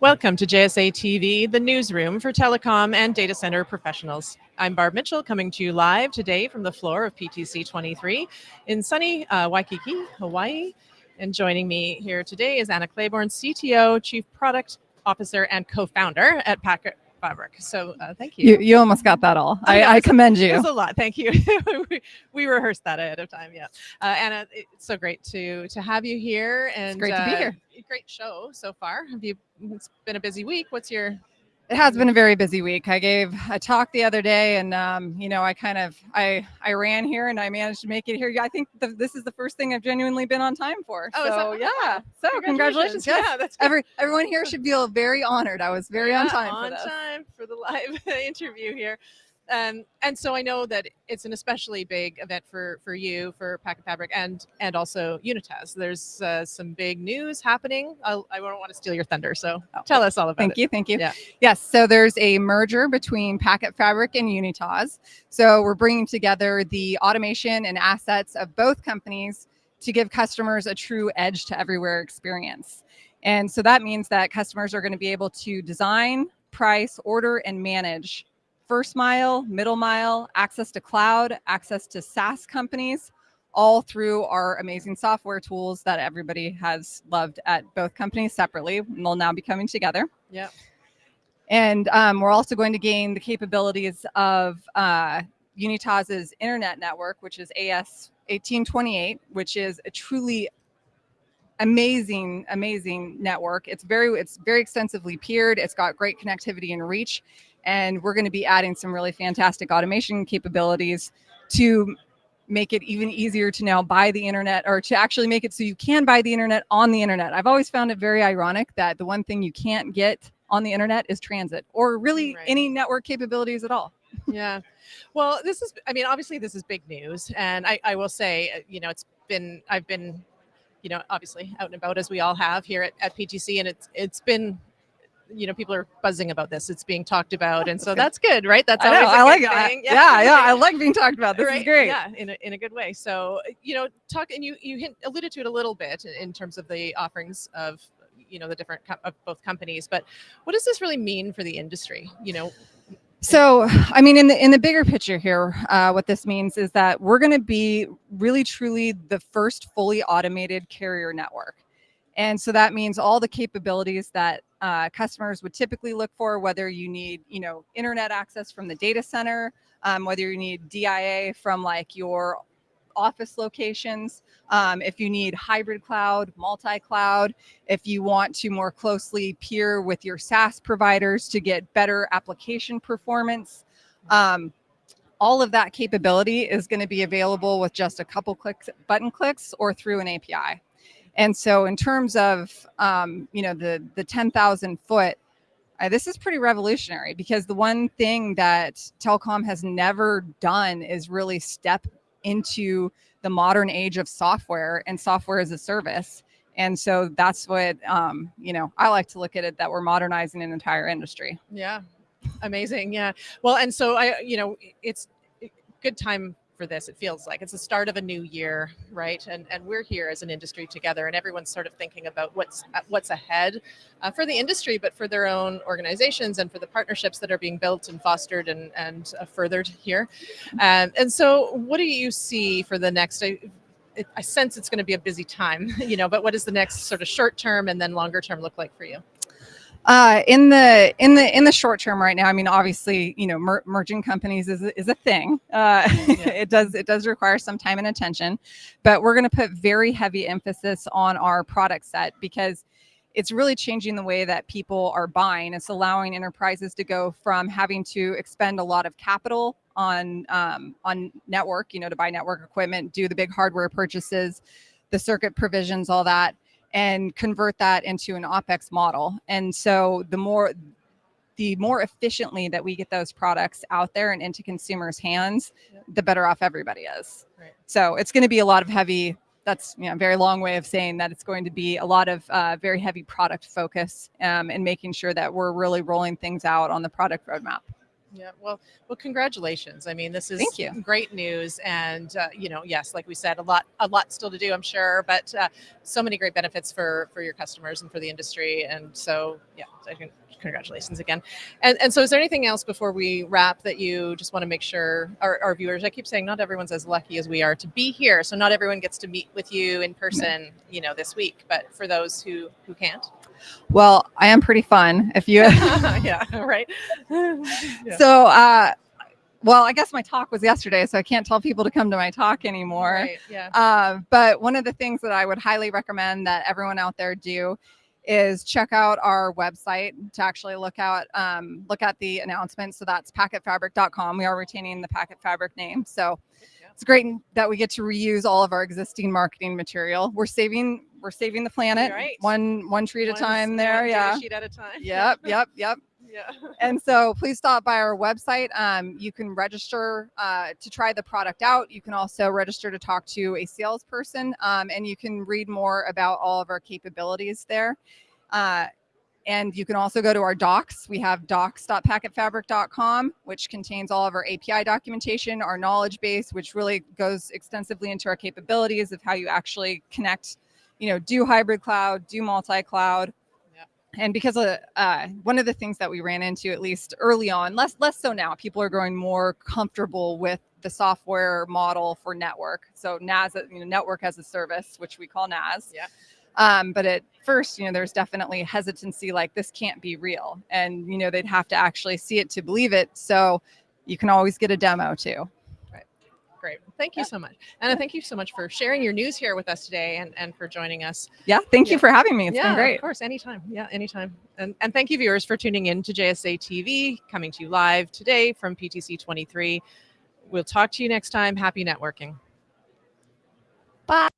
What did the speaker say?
Welcome to JSA TV, the newsroom for telecom and data center professionals. I'm Barb Mitchell coming to you live today from the floor of PTC 23 in sunny uh, Waikiki, Hawaii. And joining me here today is Anna Claiborne, CTO, Chief Product Officer, and co-founder at Packet Fabric. So uh, thank you. you. You almost got that all. I, I, I commend you. It was a lot. Thank you. we, we, rehearsed that ahead of time. Yeah. Uh, Anna, it's so great to to have you here. And it's great to be uh, here. Great show so far. Have you? It's been a busy week. What's your it has been a very busy week. I gave a talk the other day, and um, you know, I kind of I I ran here and I managed to make it here. I think the, this is the first thing I've genuinely been on time for. Oh, so yeah. So congratulations. congratulations. Yes. Yeah, that's good. Every everyone here should feel very honored. I was very yeah, on time. On for time for the live interview here. Um, and so I know that it's an especially big event for for you for Packet Fabric and and also Unitas. There's uh, some big news happening. I'll, I do not want to steal your thunder, so oh. tell us all about thank it. Thank you, thank you. Yeah. Yes, so there's a merger between Packet Fabric and Unitas. So we're bringing together the automation and assets of both companies to give customers a true edge to everywhere experience. And so that means that customers are going to be able to design, price, order, and manage first mile, middle mile, access to cloud, access to SaaS companies, all through our amazing software tools that everybody has loved at both companies separately. And they'll now be coming together. Yeah. And um, we're also going to gain the capabilities of uh, Unitas's internet network, which is AS 1828, which is a truly amazing, amazing network. It's very, it's very extensively peered. It's got great connectivity and reach. And we're going to be adding some really fantastic automation capabilities to make it even easier to now buy the internet or to actually make it so you can buy the internet on the internet. I've always found it very ironic that the one thing you can't get on the internet is transit or really right. any network capabilities at all. yeah. Well, this is, I mean, obviously this is big news. And I, I will say, uh, you know, it's been, I've been, you know, obviously out and about as we all have here at, at PTC and it's, it's been you know people are buzzing about this. It's being talked about and so that's good right? That's I, know, I like it I, yeah. yeah i like being talked about. This right? is great. Yeah in a, in a good way. So you know talk and you you hint, alluded to it a little bit in terms of the offerings of you know the different of both companies but what does this really mean for the industry? You know so, I mean, in the in the bigger picture here, uh, what this means is that we're going to be really, truly the first fully automated carrier network. And so that means all the capabilities that uh, customers would typically look for, whether you need, you know, internet access from the data center, um, whether you need DIA from like your office locations, um, if you need hybrid cloud, multi-cloud, if you want to more closely peer with your SaaS providers to get better application performance, um, all of that capability is going to be available with just a couple clicks, button clicks, or through an API. And so in terms of, um, you know, the, the 10,000 foot, uh, this is pretty revolutionary because the one thing that telecom has never done is really step into the modern age of software and software as a service. And so that's what, um, you know, I like to look at it that we're modernizing an entire industry. Yeah. Amazing. Yeah. Well, and so I, you know, it's good time for this. It feels like it's the start of a new year, right? And and we're here as an industry together, and everyone's sort of thinking about what's uh, what's ahead uh, for the industry, but for their own organizations and for the partnerships that are being built and fostered and and uh, furthered here. Um, and so, what do you see for the next? I, I sense it's going to be a busy time, you know, but what does the next sort of short term and then longer term look like for you? Uh, in the in the in the short term right now, I mean, obviously, you know, mer merging companies is is a thing. Uh, yeah. it does it does require some time and attention, but we're going to put very heavy emphasis on our product set because it's really changing the way that people are buying. It's allowing enterprises to go from having to expend a lot of capital on um, on network, you know, to buy network equipment, do the big hardware purchases, the circuit provisions, all that and convert that into an OPEX model. And so the more the more efficiently that we get those products out there and into consumers' hands, yep. the better off everybody is. Right. So it's going to be a lot of heavy. That's you know, a very long way of saying that it's going to be a lot of uh, very heavy product focus um, and making sure that we're really rolling things out on the product roadmap. Yeah, well, well, congratulations. I mean, this is Thank you. great news, and uh, you know, yes, like we said, a lot, a lot still to do, I'm sure, but uh, so many great benefits for for your customers and for the industry, and so yeah, I can congratulations again. And and so, is there anything else before we wrap that you just want to make sure our, our viewers? I keep saying not everyone's as lucky as we are to be here, so not everyone gets to meet with you in person, you know, this week. But for those who who can't, Well, I am pretty fun. If you yeah, right. Yeah. so, uh, well, I guess my talk was yesterday, so I can't tell people to come to my talk anymore. Right, yeah. Uh, but one of the things that I would highly recommend that everyone out there do is check out our website to actually look out um, look at the announcements. So that's packetfabric.com. We are retaining the Packet Fabric name, so. It's great that we get to reuse all of our existing marketing material. We're saving we're saving the planet Right. one one tree at a time. There, one yeah. sheet at a time. Yep, yep, yep yeah. and so please stop by our website. Um, you can register uh, to try the product out. You can also register to talk to a salesperson, um, and you can read more about all of our capabilities there. Uh, and you can also go to our docs. We have docs.packetfabric.com, which contains all of our API documentation, our knowledge base, which really goes extensively into our capabilities of how you actually connect, you know, do hybrid cloud, do multi-cloud, and because of uh, one of the things that we ran into at least early on less less so now people are growing more comfortable with the software model for network so NaaS you know network as a service which we call NaaS Yeah. Um, but at first you know there's definitely hesitancy like this can't be real and you know they'd have to actually see it to believe it so you can always get a demo too Great. Thank you so much. Anna, thank you so much for sharing your news here with us today and, and for joining us. yeah thank you for having me It's yeah, been great Of course, anytime. Yeah, anytime. And, and thank you, viewers, for tuning in to JSA TV, coming to you live today from PTC 23. We'll talk to you next time. Happy networking. bye